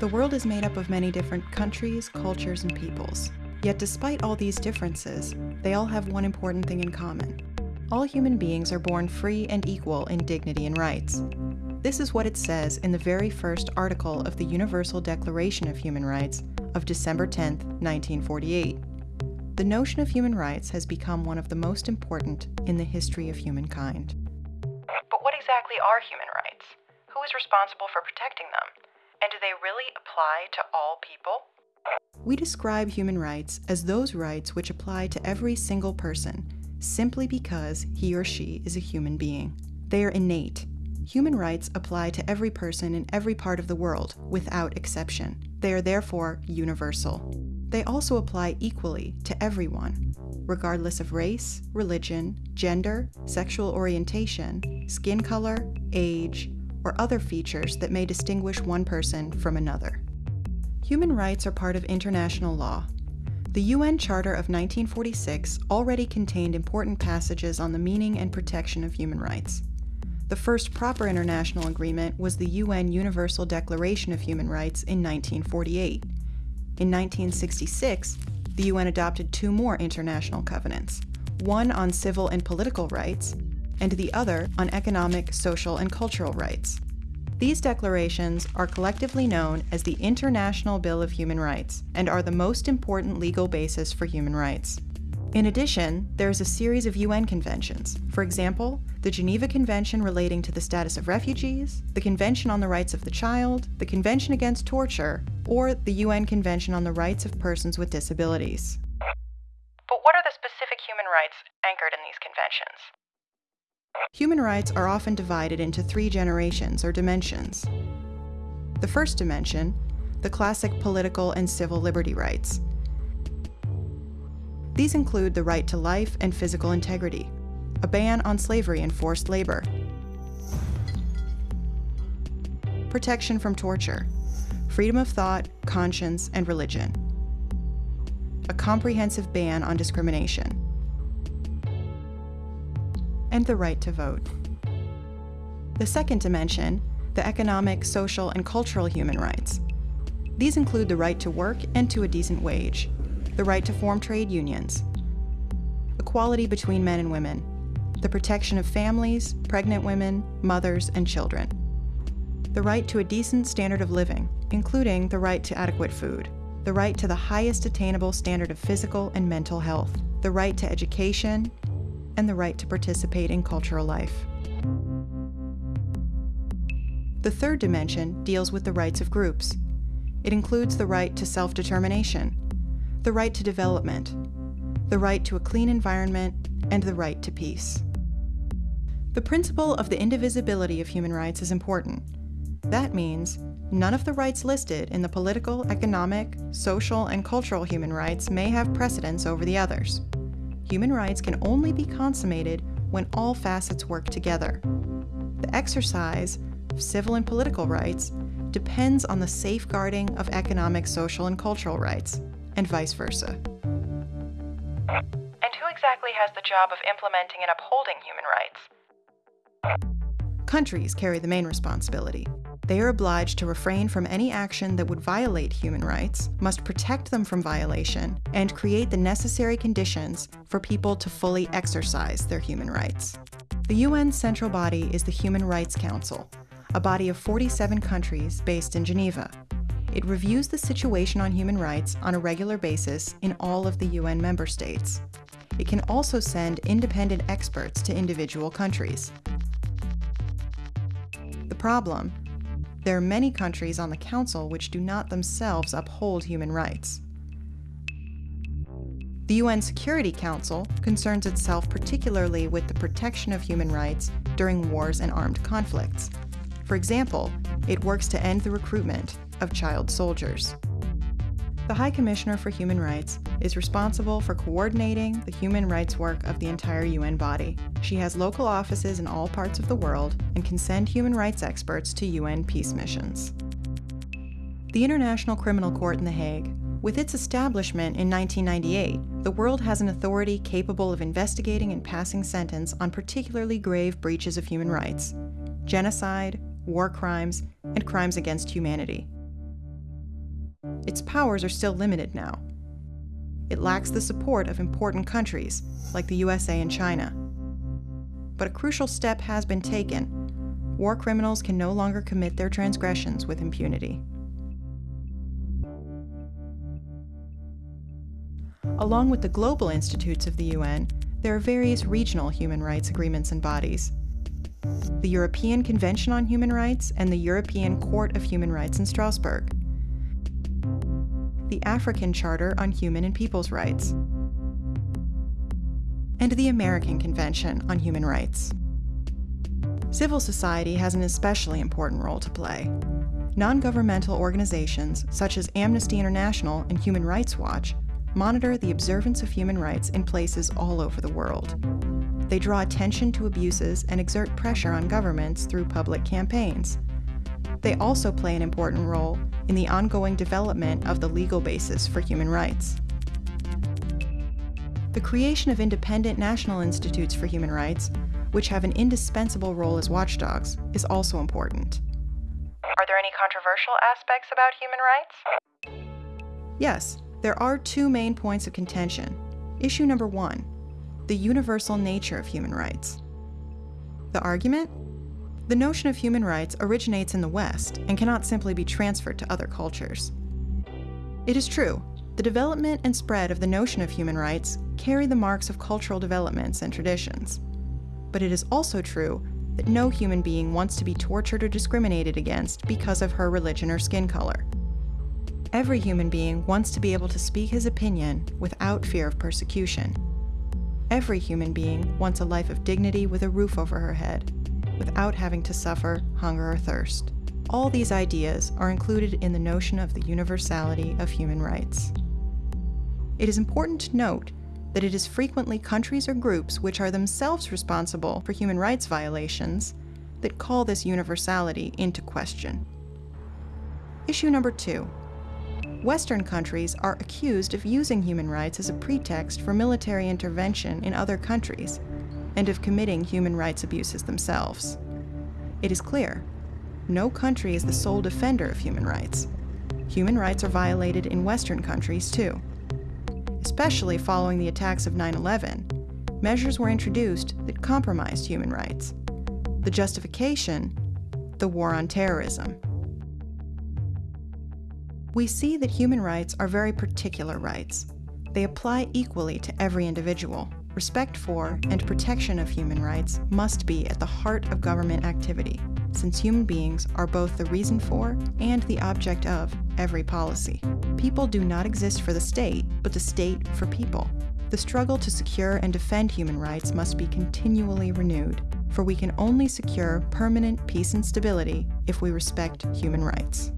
The world is made up of many different countries, cultures, and peoples. Yet despite all these differences, they all have one important thing in common. All human beings are born free and equal in dignity and rights. This is what it says in the very first article of the Universal Declaration of Human Rights of December 10, 1948. The notion of human rights has become one of the most important in the history of humankind. But what exactly are human rights? Who is responsible for protecting them? And do they really apply to all people? We describe human rights as those rights which apply to every single person, simply because he or she is a human being. They are innate. Human rights apply to every person in every part of the world, without exception. They are therefore universal. They also apply equally to everyone, regardless of race, religion, gender, sexual orientation, skin color, age, or other features that may distinguish one person from another. Human rights are part of international law. The UN Charter of 1946 already contained important passages on the meaning and protection of human rights. The first proper international agreement was the UN Universal Declaration of Human Rights in 1948. In 1966, the UN adopted two more international covenants, one on civil and political rights, and the other on economic, social, and cultural rights. These declarations are collectively known as the International Bill of Human Rights and are the most important legal basis for human rights. In addition, there is a series of UN conventions. For example, the Geneva Convention relating to the status of refugees, the Convention on the Rights of the Child, the Convention Against Torture, or the UN Convention on the Rights of Persons with Disabilities. But what are the specific human rights anchored in these conventions? Human rights are often divided into three generations or dimensions. The first dimension, the classic political and civil liberty rights. These include the right to life and physical integrity, a ban on slavery and forced labor, protection from torture, freedom of thought, conscience, and religion, a comprehensive ban on discrimination, and the right to vote. The second dimension, the economic, social, and cultural human rights. These include the right to work and to a decent wage, the right to form trade unions, equality between men and women, the protection of families, pregnant women, mothers, and children, the right to a decent standard of living, including the right to adequate food, the right to the highest attainable standard of physical and mental health, the right to education, and the right to participate in cultural life. The third dimension deals with the rights of groups. It includes the right to self-determination, the right to development, the right to a clean environment, and the right to peace. The principle of the indivisibility of human rights is important. That means none of the rights listed in the political, economic, social, and cultural human rights may have precedence over the others human rights can only be consummated when all facets work together. The exercise of civil and political rights depends on the safeguarding of economic, social, and cultural rights, and vice versa. And who exactly has the job of implementing and upholding human rights? Countries carry the main responsibility they are obliged to refrain from any action that would violate human rights, must protect them from violation, and create the necessary conditions for people to fully exercise their human rights. The UN's central body is the Human Rights Council, a body of 47 countries based in Geneva. It reviews the situation on human rights on a regular basis in all of the UN member states. It can also send independent experts to individual countries. The problem there are many countries on the Council which do not themselves uphold human rights. The UN Security Council concerns itself particularly with the protection of human rights during wars and armed conflicts. For example, it works to end the recruitment of child soldiers. The High Commissioner for Human Rights is responsible for coordinating the human rights work of the entire UN body. She has local offices in all parts of the world and can send human rights experts to UN peace missions. The International Criminal Court in The Hague with its establishment in 1998, the world has an authority capable of investigating and passing sentence on particularly grave breaches of human rights genocide, war crimes, and crimes against humanity. Its powers are still limited now. It lacks the support of important countries, like the USA and China. But a crucial step has been taken. War criminals can no longer commit their transgressions with impunity. Along with the global institutes of the UN, there are various regional human rights agreements and bodies. The European Convention on Human Rights and the European Court of Human Rights in Strasbourg. The African Charter on Human and People's Rights. And the American Convention on Human Rights. Civil society has an especially important role to play. Non governmental organizations such as Amnesty International and Human Rights Watch monitor the observance of human rights in places all over the world. They draw attention to abuses and exert pressure on governments through public campaigns. They also play an important role in the ongoing development of the legal basis for human rights. The creation of independent national institutes for human rights, which have an indispensable role as watchdogs, is also important. Are there any controversial aspects about human rights? Yes, there are two main points of contention. Issue number one the universal nature of human rights. The argument? The notion of human rights originates in the West and cannot simply be transferred to other cultures. It is true, the development and spread of the notion of human rights carry the marks of cultural developments and traditions. But it is also true that no human being wants to be tortured or discriminated against because of her religion or skin color. Every human being wants to be able to speak his opinion without fear of persecution. Every human being wants a life of dignity with a roof over her head, without having to suffer hunger or thirst. All these ideas are included in the notion of the universality of human rights. It is important to note that it is frequently countries or groups which are themselves responsible for human rights violations that call this universality into question. Issue number two Western countries are accused of using human rights as a pretext for military intervention in other countries and of committing human rights abuses themselves. It is clear no country is the sole defender of human rights. Human rights are violated in Western countries too. Especially following the attacks of 9 11, measures were introduced that compromised human rights. The justification? The war on terrorism we see that human rights are very particular rights. They apply equally to every individual. Respect for and protection of human rights must be at the heart of government activity, since human beings are both the reason for and the object of every policy. People do not exist for the state, but the state for people. The struggle to secure and defend human rights must be continually renewed, for we can only secure permanent peace and stability if we respect human rights.